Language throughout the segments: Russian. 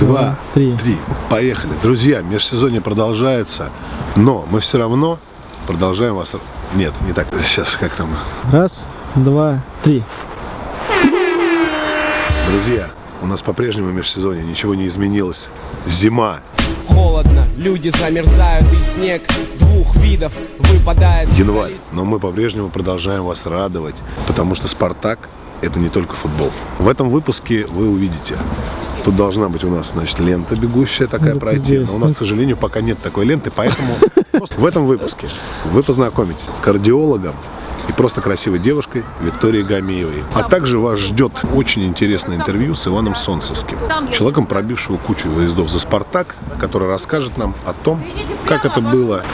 Два, три. три. Поехали. Друзья, межсезонье продолжается, но мы все равно продолжаем вас... Нет, не так. Сейчас как там? Раз, два, три. Друзья, у нас по-прежнему межсезонье, ничего не изменилось. Зима. Холодно, люди замерзают и снег двух видов выпадает. Январь, но мы по-прежнему продолжаем вас радовать, потому что «Спартак» — это не только футбол. В этом выпуске вы увидите Тут должна быть у нас, значит, лента бегущая такая Надо пройти. Но у нас, к сожалению, пока нет такой ленты, поэтому в этом выпуске вы познакомитесь кардиологом и просто красивой девушкой Викторией Гамиевой. А также вас ждет очень интересное интервью с Иваном Солнцевским, человеком, пробившего кучу выездов за «Спартак», который расскажет нам о том, как это было.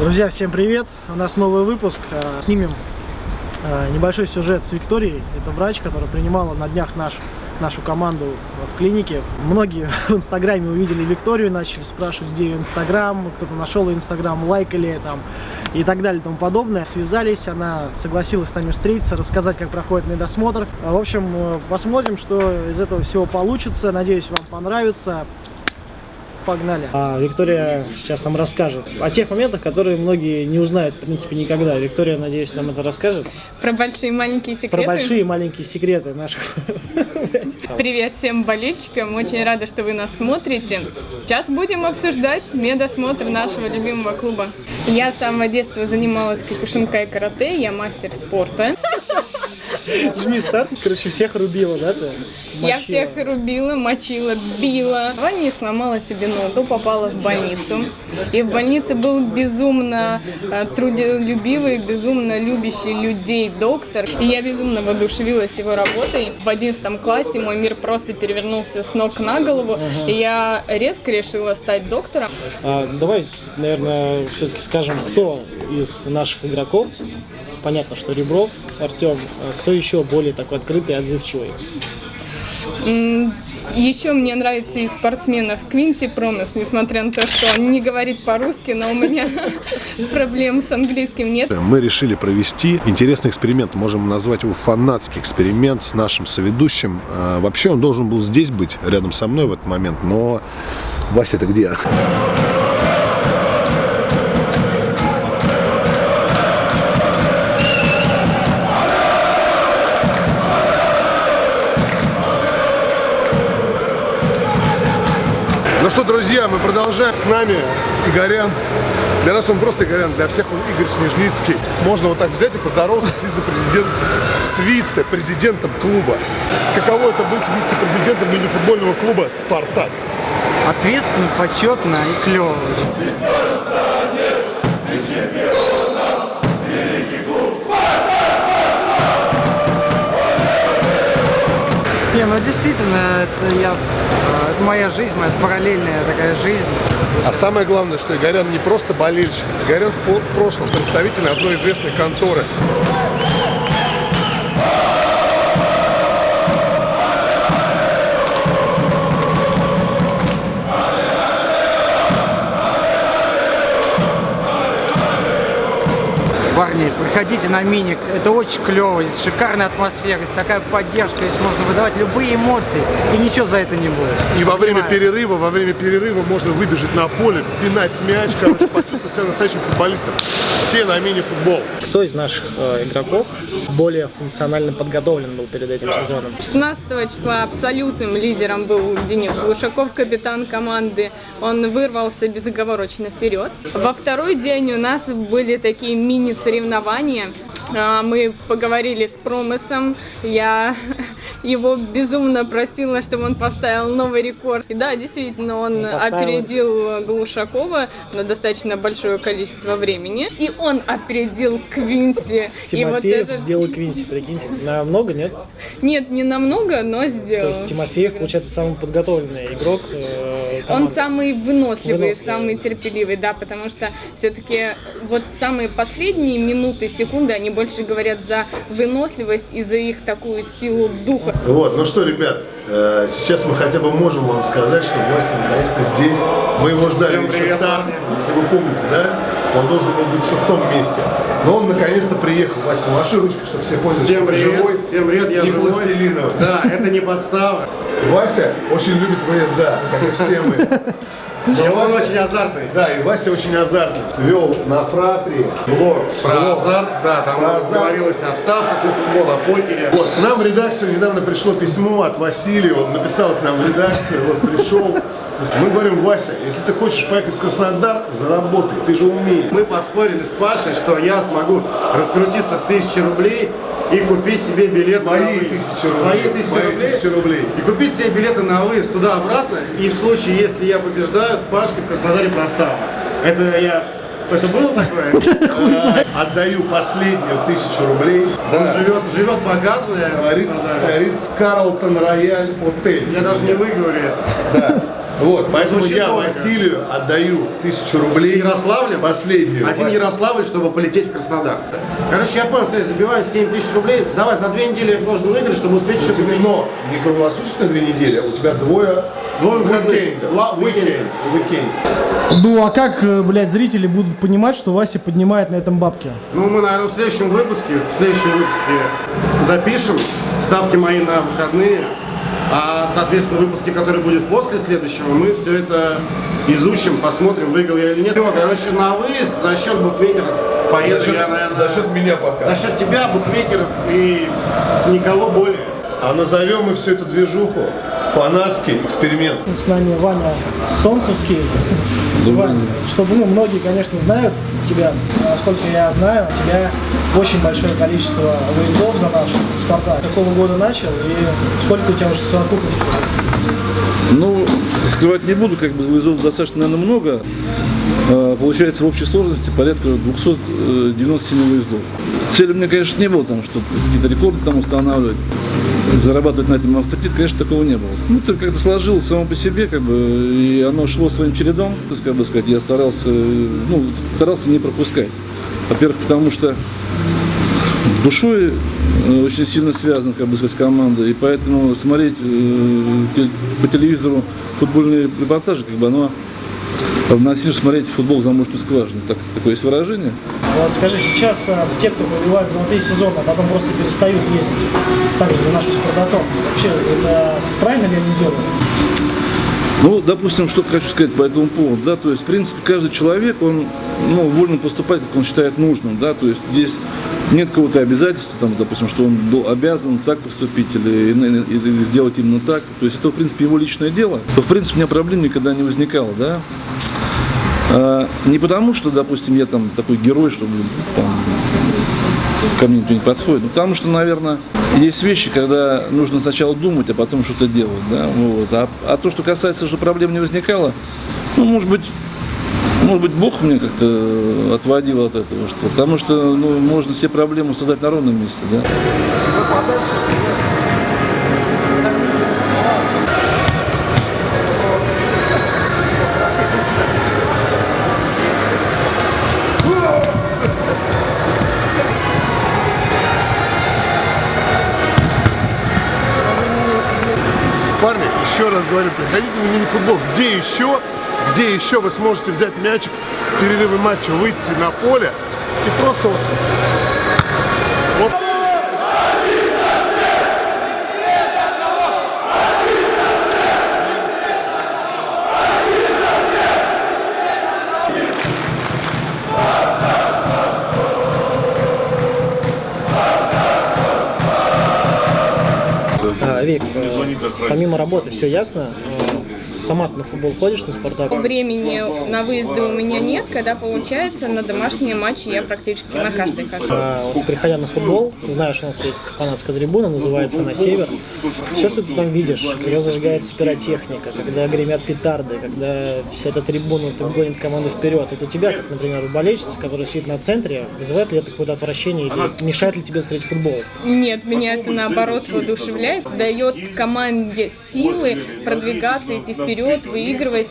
Друзья, всем привет! У нас новый выпуск. Э, снимем небольшой сюжет с Викторией. Это врач, которая принимала на днях наш нашу команду в клинике. Многие в Инстаграме увидели Викторию, начали спрашивать, где ее Инстаграм, кто-то нашел ее Инстаграм, лайкали там и так далее и тому подобное. Связались, она согласилась с нами встретиться, рассказать, как проходит медосмотр. В общем, э, посмотрим, что из этого всего получится. Надеюсь, вам понравится. Погнали. А Виктория сейчас нам расскажет о тех моментах, которые многие не узнают, в принципе, никогда. Виктория, надеюсь, нам это расскажет. Про большие и маленькие секреты? Про большие и маленькие секреты наших. Привет всем болельщикам. Очень рада, что вы нас смотрите. Сейчас будем обсуждать медосмотр нашего любимого клуба. Я с самого детства занималась кикушинкой карате, я мастер спорта. Жми старт, короче, всех рубила, да, ты? Мочила. Я всех рубила, мочила, била. Ваня сломала себе ногу, попала в больницу. И в больнице был безумно э, трудолюбивый, безумно любящий людей доктор. И я безумно воодушевилась его работой. В одиннадцатом классе мой мир просто перевернулся с ног на голову. Ага. И я резко решила стать доктором. А, давай, наверное, все-таки скажем, кто из наших игроков понятно, что Ребров, Артем, а кто еще более такой открытый и отзывчивый? Еще мне нравится из спортсменов Квинси Промес, несмотря на то, что он не говорит по-русски, но у меня проблем с английским нет. Мы решили провести интересный эксперимент, можем назвать его фанатский эксперимент с нашим соведущим. А, вообще он должен был здесь быть, рядом со мной в этот момент, но Вася, это где? Что, друзья, мы продолжаем. С нами Игорян. Для нас он просто Игорян, для всех он Игорь Снежницкий. Можно вот так взять и поздороваться с вице-президентом, с вице-президентом клуба. Каково это быть вице-президентом мини-футбольного клуба «Спартак»? Ответственно, почетно и клево. Не, ну действительно, это я это моя жизнь, моя параллельная такая жизнь. А самое главное, что Игорян не просто болельщик, Игорян в, в прошлом представитель одной известной конторы. Парни, приходите на Миник, это очень клево, здесь шикарная атмосфера, здесь такая поддержка, здесь можно выдавать любые эмоции, и ничего за это не будет. И во время перерыва, во время перерыва можно выбежать на поле, пинать мяч, короче, почувствовать себя настоящим футболистом. Все на мини-футбол. Кто из наших э, игроков более функционально подготовлен был перед этим сезоном? 16 числа абсолютным лидером был Денис Глушаков, капитан команды. Он вырвался безоговорочно вперед. Во второй день у нас были такие мини-соревнования. А, мы поговорили с Промысом, я его безумно просила, чтобы он поставил новый рекорд. И да, действительно, он, он опередил Глушакова на достаточно большое количество времени. И он опередил Квинси. Тимофеев и вот этот... сделал Квинси, прикиньте. Намного, нет? Нет, не намного, но сделал. То есть Тимофеев, получается, самый подготовленный игрок э, Он самый выносливый, выносливый, самый терпеливый, да, потому что все-таки вот самые последние минуты, секунды, они больше говорят за выносливость и за их такую силу духа. Вот, ну что, ребят, э, сейчас мы хотя бы можем вам сказать, что Вася наконец-то здесь. Мы его ждали еще там, если вы помните, да? Он должен был быть еще в том месте. Но он наконец-то приехал. Вась, помаши ручкой, чтобы все поняли, Всем что привет, живой, всем привет, я не живой. пластилиновый. Да, это не подстава. Вася очень любит ВСД, как и все мы. И он Вася- очень азартный. Да, и Вася очень азартный. Вел на фратри Блог про Блог. азарт, да, там Про азарт. говорилось о ставках на футбол, о покере. Вот, к нам в редакцию недавно пришло письмо от Василия, он написал к нам в редакцию, вот пришел. Мы говорим, Вася, если ты хочешь поехать в Краснодар, заработай, ты же умеешь. Мы поспорили с Пашей, что я смогу раскрутиться с тысячи рублей и купить себе билет Свои на выезд. тысячи рублей. Свои тысячи рублей. тысячи рублей. И купить себе билеты на выезд туда-обратно. И в случае, если я побеждаю, с Пашкой в Краснодаре проставлю. Это я... Это было такое? А, Отдаю последнюю тысячу рублей. Он живет, живет богато. Ридс Карлтон Рояль Отель. Я даже не выговорю. Да. Вот, поэтому Звучит я дорого. Василию отдаю тысячу рублей. Ярославлем? Последнюю. Один Вася. Ярославль, чтобы полететь в Краснодар. Короче, я понял, смотри, забиваю 7 тысяч рублей. Давай, на две недели я должен выиграть, чтобы успеть еще но не круглосуточно две недели, а у тебя двое Двое выходных. Уикенд. Уикенд. Ну а как, э, блядь, зрители будут понимать, что Вася поднимает на этом бабки? Ну, мы, наверное, в следующем выпуске, в следующем выпуске запишем ставки мои на выходные. А, соответственно, в выпуске, который будет после следующего, мы все это изучим, посмотрим, выиграл я или нет. Всё, короче, на выезд за счет букмекеров поеду За счет, я, наверное, за счет меня пока. за счет тебя, букмекеров и никого более. А назовем мы всю эту движуху фанатский эксперимент. С нами Ваня Солнцевский. Ваня, чтобы, ну, многие, конечно, знают тебя, насколько я знаю, у тебя очень большое количество выездов за наш Спартак. Какого года начал и сколько у тебя уже совокупности? Ну, скрывать не буду, как бы выездов достаточно, наверное, много. А, Получается в общей сложности порядка 297 выездов. Цели у меня, конечно, не было там, чтобы какие-то рекорды там устанавливать, зарабатывать на этом авторитет, конечно, такого не было. Ну, это как-то сложилось само по себе, как бы, и оно шло своим чередом, как бы сказать, я старался, ну, старался не пропускать. Во-первых, потому что душой э, очень сильно связан, как бы сказать, с командой, и поэтому смотреть э, по телевизору футбольные репортажи, как бы оно равносильно смотреть футбол в замочную скважину. Так, такое есть выражение. Вот скажи, сейчас а, те, кто побивают золотые сезоны, а потом просто перестают ездить, также за нашим Спартаком, вообще это правильно ли они делают? Ну, допустим, что хочу сказать по этому поводу, да, то есть, в принципе, каждый человек, он, ну, вольно поступать, как он считает нужным, да, то есть, здесь нет какого-то обязательства, там, допустим, что он был обязан так поступить или, или- сделать именно так, то есть, это, в принципе, его личное дело, то, в принципе, у меня проблем никогда не возникало, да, А, не потому, что, допустим, я там такой герой, чтобы там ко мне никто не подходит. Ну, потому что, наверное, есть вещи, когда нужно сначала думать, а потом что-то делать. Да? Вот. А, а то, что касается, что проблем не возникало, ну, может быть, может быть, Бог мне как-то отводил от этого, что потому что ну, можно все проблемы создать на ровном месте. Да? Парни, еще раз говорю, приходите на мини-футбол. Где еще, где еще вы сможете взять мячик в перерыве матча, выйти на поле и просто вот... вот А, Вик, э, помимо работы все ясно? Сама ты на футбол ходишь, на Спартак? Времени на выезды у меня нет, когда получается, на домашние матчи я практически на каждый хожу. А, вот, приходя на футбол, знаешь, у нас есть фанатская трибуна, называется «На север». Все, что ты там видишь, когда зажигается пиротехника, когда гремят петарды, когда вся эта трибуна там гонит команду вперед, это тебя, как, например, болельщица, которая сидит на центре, вызывает ли это какое-то отвращение или мешает ли тебе смотреть футбол? Нет, меня это наоборот воодушевляет, дает команде силы продвигаться, идти вперед, выигрывать.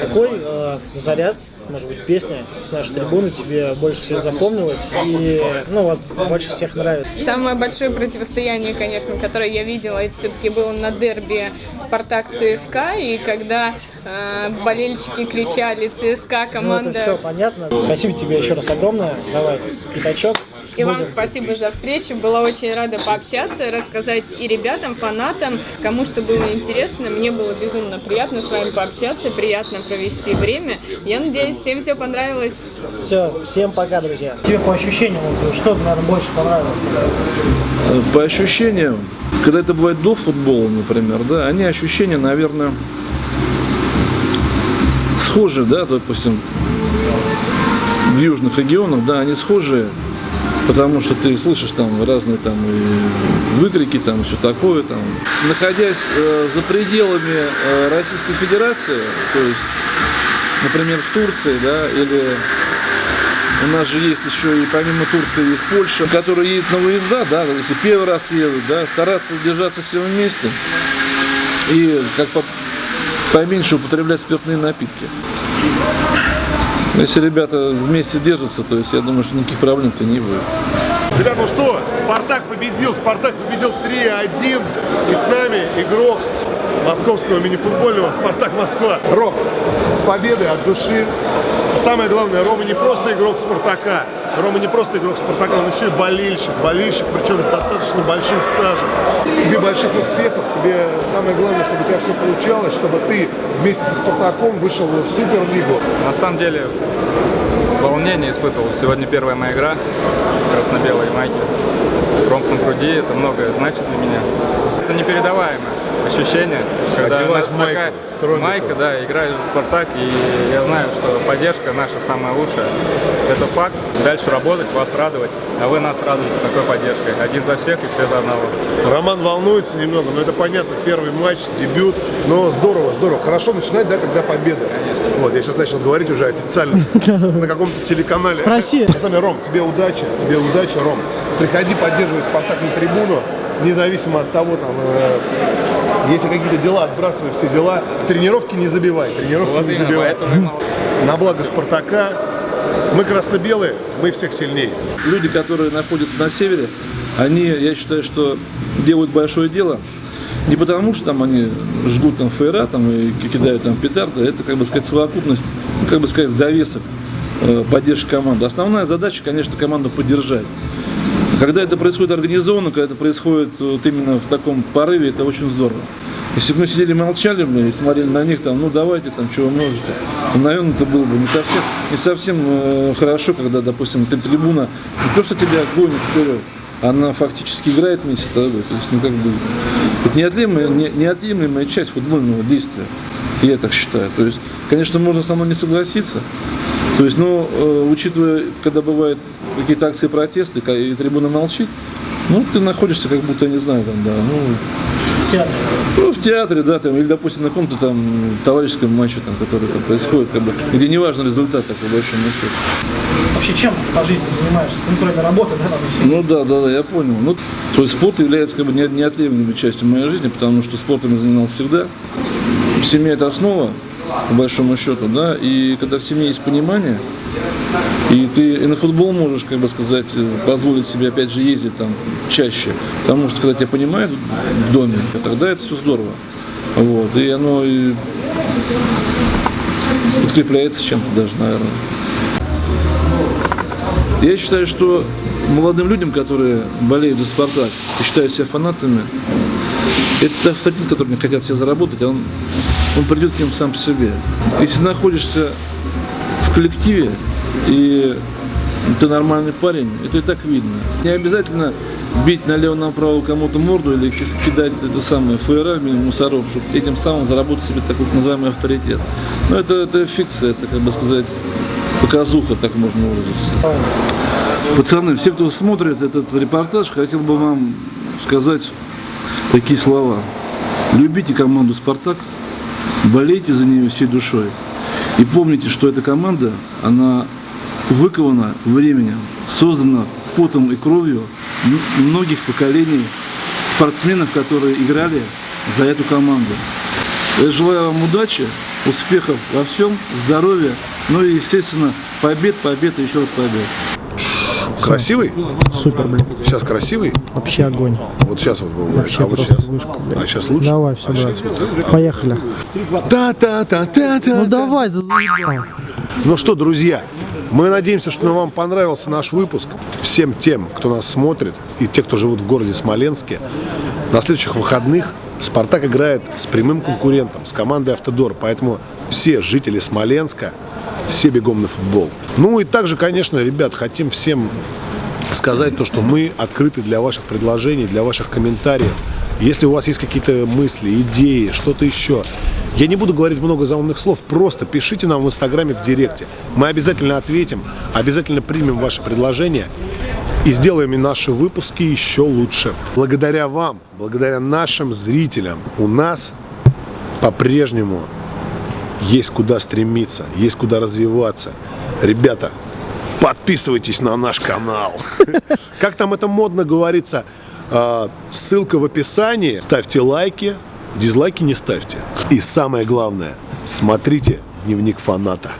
Какой э, заряд, может быть, песня с нашей трибуны тебе больше всех запомнилась и, ну вот, больше всех нравится? Самое большое противостояние, конечно, которое я видела, это все-таки было на дерби Спартак ЦСКА, и когда э, болельщики кричали ЦСКА, Ну, команда. это все понятно. Спасибо тебе еще раз огромное. Давай, пятачок. И вам спасибо за встречу. Была очень рада пообщаться, рассказать и ребятам, фанатам, кому что было интересно. Мне было безумно приятно с вами пообщаться, приятно провести время. Я надеюсь, всем все понравилось. Все, всем пока, друзья. Тебе по ощущениям, что, наверное, больше понравилось? Э, По ощущениям, когда это бывает до футбола, например, да, они ощущения, наверное, схожи, да, допустим, в южных регионах, да, они схожи, потому что ты слышишь там разные там выкрики, там все такое, там. Находясь э, за пределами э, Российской Федерации, то есть, например, в Турции, да, или у нас же есть еще и помимо Турции есть Польша, которая едет на выезда, да, если первый раз едут, да, стараться держаться все вместе и как по- поменьше употреблять спиртные напитки. Если ребята вместе держатся, то есть я думаю, что никаких проблем-то не будет. Ребята, ну что, Спартак победил, Спартак победил 3-1, и с нами игрок московского мини-футбольного Спартак Москва. Ром, с победой от души. Самое главное, Рома не просто игрок Спартака, Рома не просто игрок Спартака, он еще и болельщик, болельщик, причем с достаточно большим стажем. Тебе больших успехов, тебе самое главное, чтобы у тебя все получалось, чтобы ты вместе со Спартаком вышел в Суперлигу. На самом деле, волнение испытывал. Сегодня первая моя игра в красно-белой майке. Тромб на груди, это многое значит для меня. Это непередаваемое ощущение. Когда Одевать майку майка, да, играешь за Спартак, и я знаю, что поддержка наша самая лучшая. Это факт. Дальше работать, вас радовать, а вы нас радуете такой поддержкой. Один за всех и все за одного. Роман волнуется немного, но это понятно, первый матч, дебют, но здорово, здорово. Хорошо начинать, да, когда победа. Вот, я сейчас начал говорить уже официально на каком-то телеканале. Спроси. На самом деле, Ром, тебе удачи, тебе удачи, Ром. Приходи, поддерживай Спартак на трибуну, независимо от того, там, э, если какие-то дела, отбрасывай все дела. Тренировки не забивай, тренировки Вот не забивай. На благо Спартака. Мы красно-белые, мы всех сильнее. Люди, которые находятся на севере, они, я считаю, что делают большое дело. Не потому, что там они жгут там фейра там, и кидают там петарды, это, как бы сказать, совокупность, ну, как бы сказать, в довесок э, поддержки команды. Основная задача, конечно, команду поддержать. Когда это происходит организованно, когда это происходит вот именно в таком порыве, это очень здорово. Если бы мы сидели молчали бы и смотрели на них, там, ну давайте, там, что вы можете, то, наверное, это было бы не совсем, не совсем э, хорошо, когда, допустим, ты трибуна, не то, что тебя гонит вперед, она фактически играет вместе с тобой. То есть, ну, как бы, это неотъемлемая, не- неотъемлемая часть футбольного действия. Я так считаю. То есть, конечно, можно со мной не согласиться. То есть, ну, э, учитывая, когда бывают какие-то акции протеста, и трибуна молчит, ну, ты находишься как будто, не знаю, там, да, ну, В театре. ну, в театре, да, там, или, допустим, на каком-то там товарищеском матче, там, который там происходит, как бы, где не важен результат, так, по большому счету. Вообще, чем по жизни занимаешься? Ну, кроме работы, да, там, если- Ну да, да, да, я понял. Ну, то есть спорт является как бы не- неотъемлемой частью моей жизни, потому что спортом я занимался всегда. Семья это основа, по большому счету, да, и когда в семье есть понимание, и ты и на футбол можешь, как бы сказать, позволить себе опять же ездить там чаще, потому что когда тебя понимают в доме, тогда это все здорово. Вот, и оно и подкрепляется чем-то даже, наверное. Я считаю, что молодым людям, которые болеют за «Спартак» и считают себя фанатами, это авторитет, который они хотят себе заработать, а он, он придет к ним сам по себе. Если находишься в коллективе и ты нормальный парень, это и так видно. Не обязательно бить налево-направо кому-то морду или кидать это самое в мусоров, чтобы этим самым заработать себе такой называемый авторитет. Но это, это фикция, это, как бы сказать, показуха, так можно выразиться. Пацаны, все, кто смотрит этот репортаж, хотел бы вам сказать такие слова. Любите команду «Спартак», болейте за нее всей душой. И помните, что эта команда, она выкована временем, создана потом и кровью многих поколений спортсменов, которые играли за эту команду. Я желаю вам удачи, успехов во всем, здоровья, ну и, естественно, побед, побед и еще раз побед. Красивый? Супер, блин. Сейчас красивый? Вообще огонь. Вот сейчас вот был. Вообще а вот сейчас. вышка, блин. А сейчас лучше? Давай, все, а давай. сейчас вот так. Поехали. Та-та-та-та-та. Ну давай, да заебал. Ну что, друзья, мы надеемся, что вам понравился наш выпуск. Всем тем, кто нас смотрит, и те, кто живут в городе Смоленске, на следующих выходных «Спартак» играет с прямым конкурентом, с командой «Автодор». Поэтому все жители Смоленска, все бегом на футбол. Ну и также, конечно, ребят, хотим всем сказать то, что мы открыты для ваших предложений, для ваших комментариев. Если у вас есть какие-то мысли, идеи, что-то еще, я не буду говорить много заумных слов, просто пишите нам в Инстаграме в Директе. Мы обязательно ответим, обязательно примем ваши предложения и сделаем и наши выпуски еще лучше. Благодаря вам, благодаря нашим зрителям, у нас по-прежнему есть куда стремиться, есть куда развиваться. Ребята, подписывайтесь на наш канал. Как там это модно говорится, а, ссылка в описании. Ставьте лайки, дизлайки не ставьте. И самое главное, смотрите дневник фаната.